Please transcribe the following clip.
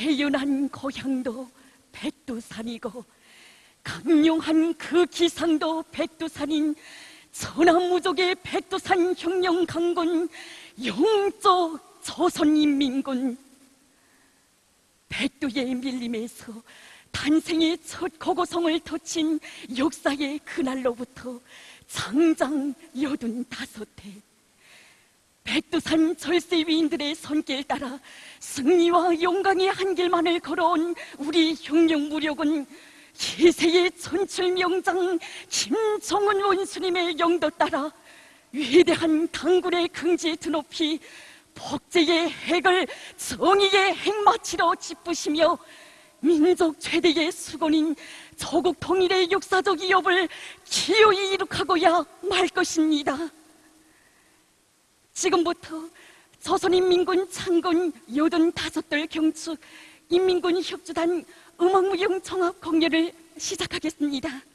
태어난 고향도 백두산이고 강룡한 그 기상도 백두산인 천하무족의 백두산 혁명 강군 영적 조선인민군. 백두의 밀림에서 탄생의 첫 고고성을 터친 역사의 그날로부터 장장 여든 다섯 해 백두산 절세 위인들의 손길 따라 승리와 영광의 한 길만을 걸어온 우리 혁명 무력은 희세의 천출 명장 김정은 원수님의 영도 따라 위대한 당군의 긍지 드높이 복제의 핵을 정의의 핵마치로 짚으시며 민족 최대의 수건인 조국 통일의 역사적 위협을 기어이 이룩하고야 말 것입니다. 지금부터 조선인민군 창군 여든 다섯돌 경축 인민군 협주단 음악무용 종합 공연을 시작하겠습니다.